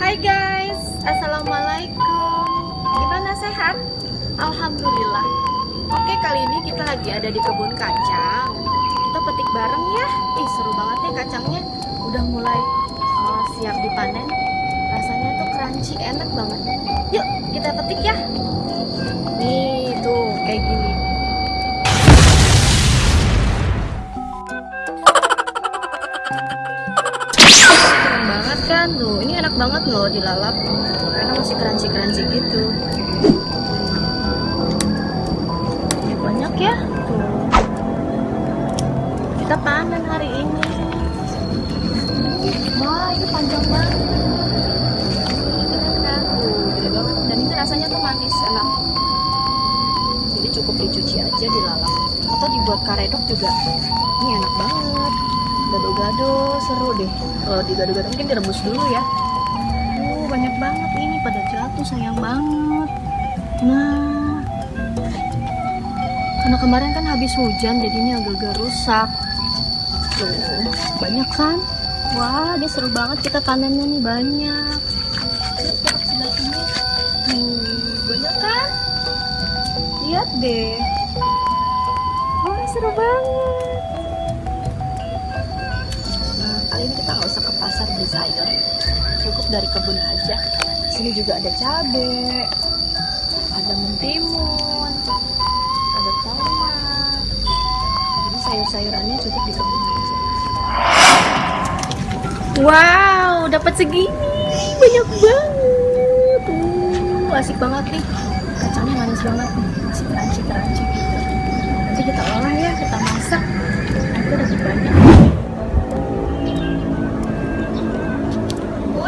Hai guys, Assalamualaikum. Gimana sehat? Alhamdulillah. Oke kali ini kita lagi ada di kebun kacang. Kita petik bareng ya. Ih seru banget nih kacangnya. Udah mulai uh, siap dipanen. Rasanya tuh crunchy enak banget. Yuk kita petik ya Kan? Tuh Ini enak banget loh dilalap. Karena masih crunchy-crunchy gitu. Ini banyak ya. Tuh. Kita panen hari ini. Wah ini panjang banget. Gede banget. Dan ini rasanya tuh manis enak. Jadi cukup dicuci aja dilalap. Atau dibuat karedok juga. Ini enak banget Gado-gado seru deh. Kalau digado-gado mungkin direbus dulu ya. Oh banyak banget ini pada jatuh sayang banget. Nah Karena kemarin kan habis hujan jadinya agak-agak rusak. Tuh banyak kan? Wah dia seru banget kita tanamnya nih banyak. Banyak kan? Lihat deh. Wah seru banget sayur, cukup dari kebun aja. Sini juga ada cabe, ada mentimun, ada tomat. Jadi sayur-sayurannya cukup di kebun aja. Wow, dapat segini, banyak banget. Uh, asik banget nih. Kacangnya manis banget nih, masih crunchy-crunchy gitu. Nanti kita olah ya, kita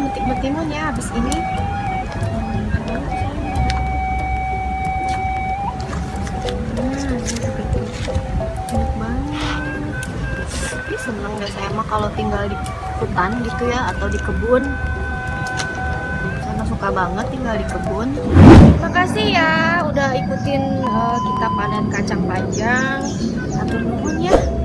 Nanti kita metik metimun ya habis ini. Ih, seneng saya mah kalau tinggal di hutan gitu ya atau di kebun. Karena suka banget tinggal di kebun. Makasih ya udah ikutin eh, kita panen kacang panjang. Atur nuhun ya.